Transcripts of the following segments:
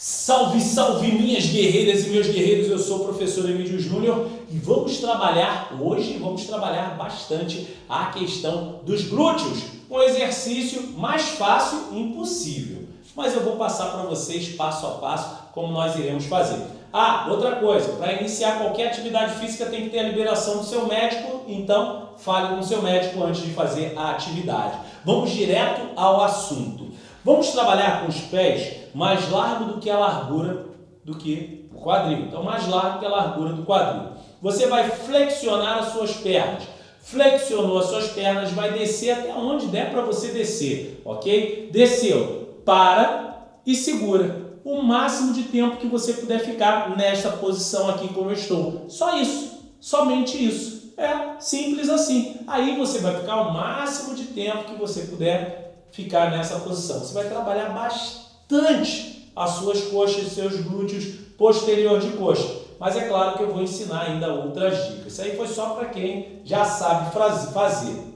Salve, salve minhas guerreiras e meus guerreiros, eu sou o professor Emílio Júnior e vamos trabalhar, hoje vamos trabalhar bastante a questão dos glúteos, um exercício mais fácil impossível. Mas eu vou passar para vocês passo a passo como nós iremos fazer. Ah, outra coisa, para iniciar qualquer atividade física tem que ter a liberação do seu médico, então fale com o seu médico antes de fazer a atividade. Vamos direto ao assunto. Vamos trabalhar com os pés mais largo do que a largura do que o quadril. Então, mais largo que a largura do quadril. Você vai flexionar as suas pernas. Flexionou as suas pernas, vai descer até onde der para você descer, ok? Desceu, para e segura. O máximo de tempo que você puder ficar nesta posição aqui como eu estou. Só isso, somente isso. É simples assim. Aí você vai ficar o máximo de tempo que você puder ficar nessa posição. Você vai trabalhar bastante as suas coxas, seus glúteos posterior de coxa. Mas é claro que eu vou ensinar ainda outras dicas. Isso aí foi só para quem já sabe fazer.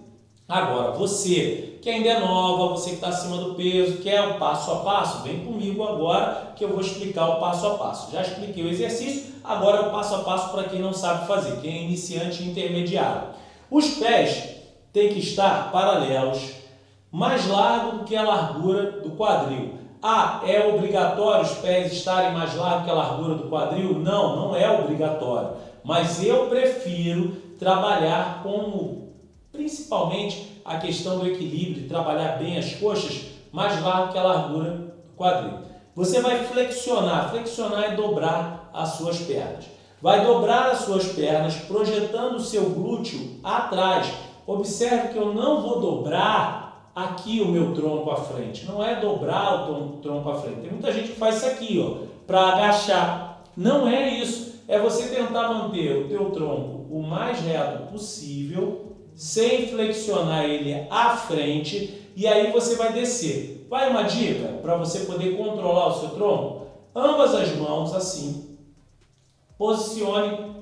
Agora, você que ainda é nova, você que está acima do peso, quer o passo a passo, vem comigo agora que eu vou explicar o passo a passo. Já expliquei o exercício, agora é o passo a passo para quem não sabe fazer, quem é iniciante e intermediário. Os pés têm que estar paralelos mais largo do que a largura do quadril. Ah, é obrigatório os pés estarem mais largos que a largura do quadril? Não, não é obrigatório. Mas eu prefiro trabalhar como, principalmente, a questão do equilíbrio, trabalhar bem as coxas mais largo que a largura do quadril. Você vai flexionar. Flexionar é dobrar as suas pernas. Vai dobrar as suas pernas, projetando o seu glúteo atrás. Observe que eu não vou dobrar aqui o meu tronco à frente. Não é dobrar o tronco à frente. Tem muita gente que faz isso aqui, ó, para agachar. Não é isso. É você tentar manter o teu tronco o mais reto possível, sem flexionar ele à frente, e aí você vai descer. Vai uma dica para você poder controlar o seu tronco? Ambas as mãos assim. Posicione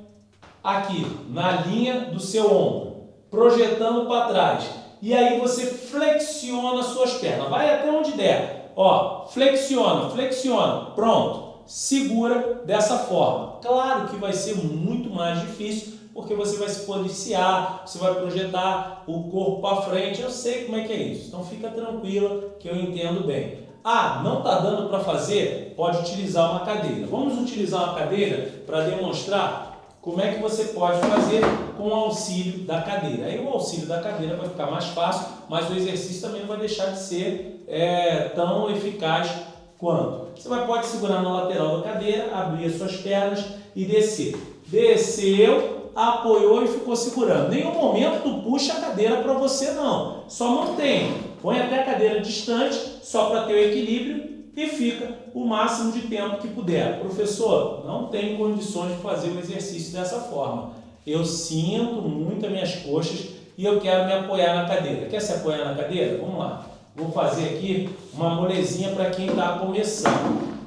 aqui, na linha do seu ombro, projetando para trás e aí você flexiona suas pernas. Vai até onde der. Ó, flexiona, flexiona. Pronto. Segura dessa forma. Claro que vai ser muito mais difícil porque você vai se policiar, você vai projetar o corpo para frente. Eu sei como é que é isso. Então fica tranquila que eu entendo bem. Ah, não está dando para fazer? Pode utilizar uma cadeira. Vamos utilizar uma cadeira para demonstrar como é que você pode fazer com o auxílio da cadeira. Aí o auxílio da cadeira vai ficar mais fácil, mas o exercício também vai deixar de ser é, tão eficaz quanto. Você vai, pode segurar na lateral da cadeira, abrir as suas pernas e descer. Desceu, apoiou e ficou segurando. Nenhum momento tu puxa a cadeira para você não, só mantém. Põe até a cadeira distante, só para ter o equilíbrio e fica o máximo de tempo que puder. Professor, não tenho condições de fazer o exercício dessa forma. Eu sinto muito as minhas coxas e eu quero me apoiar na cadeira. Quer se apoiar na cadeira? Vamos lá. Vou fazer aqui uma molezinha para quem está começando.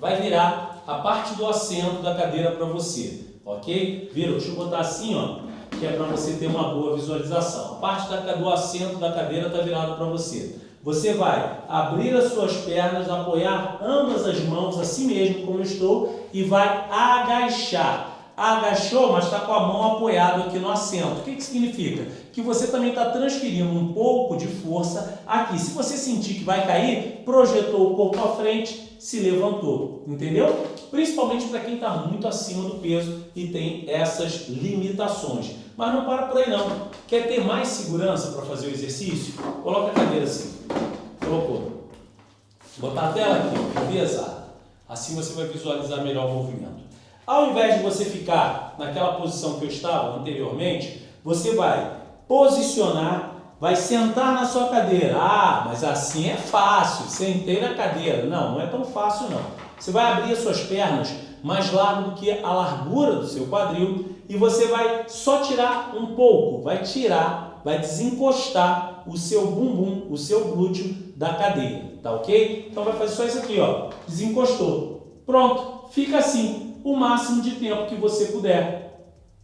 Vai virar a parte do assento da cadeira para você, ok? Vira, deixa eu botar assim, ó, que é para você ter uma boa visualização. A parte da, do assento da cadeira está virada para você. Você vai abrir as suas pernas, apoiar ambas as mãos assim mesmo como estou e vai agachar. Agachou, mas está com a mão apoiada aqui no assento. O que, que significa? Que você também está transferindo um pouco de força aqui. Se você sentir que vai cair, projetou o corpo à frente, se levantou. Entendeu? Principalmente para quem está muito acima do peso e tem essas limitações. Mas não para por aí não. Quer ter mais segurança para fazer o exercício? Coloca a cadeira assim. Colocou. Botar a tela aqui, pesada. Assim você vai visualizar melhor o movimento. Ao invés de você ficar naquela posição que eu estava anteriormente, você vai posicionar, vai sentar na sua cadeira. Ah, mas assim é fácil, sentei na cadeira. Não, não é tão fácil não. Você vai abrir as suas pernas mais largo do que a largura do seu quadril e você vai só tirar um pouco, vai tirar, vai desencostar o seu bumbum, o seu glúteo da cadeira, tá ok? Então vai fazer só isso aqui, ó, desencostou. Pronto, fica assim o máximo de tempo que você puder.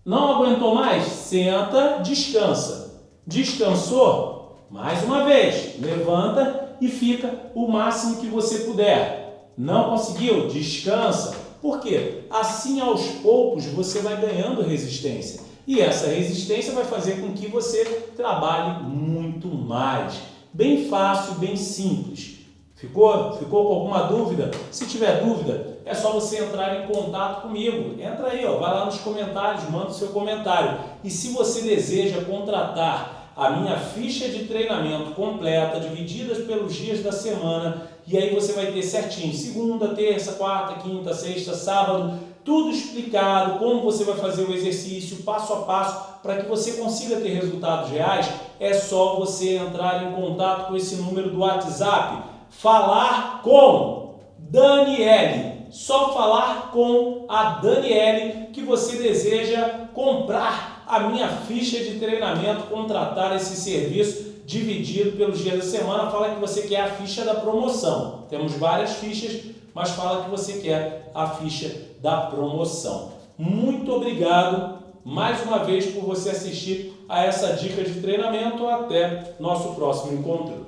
Não aguentou mais? Senta, descansa. Descansou? Mais uma vez, levanta e fica o máximo que você puder. Não conseguiu? Descansa. Por quê? Assim, aos poucos, você vai ganhando resistência. E essa resistência vai fazer com que você trabalhe muito mais. Bem fácil, bem simples. Ficou? Ficou com alguma dúvida? Se tiver dúvida, é só você entrar em contato comigo. Entra aí, ó, vai lá nos comentários, manda o seu comentário. E se você deseja contratar a minha ficha de treinamento completa, divididas pelos dias da semana, e aí você vai ter certinho, segunda, terça, quarta, quinta, sexta, sábado, tudo explicado, como você vai fazer o exercício, passo a passo, para que você consiga ter resultados reais, é só você entrar em contato com esse número do WhatsApp falar com Daniele. Só falar com a Daniele que você deseja comprar a minha ficha de treinamento, contratar esse serviço dividido pelos dias da semana. Fala que você quer a ficha da promoção. Temos várias fichas, mas fala que você quer a ficha da promoção. Muito obrigado mais uma vez por você assistir a essa dica de treinamento. Até nosso próximo encontro.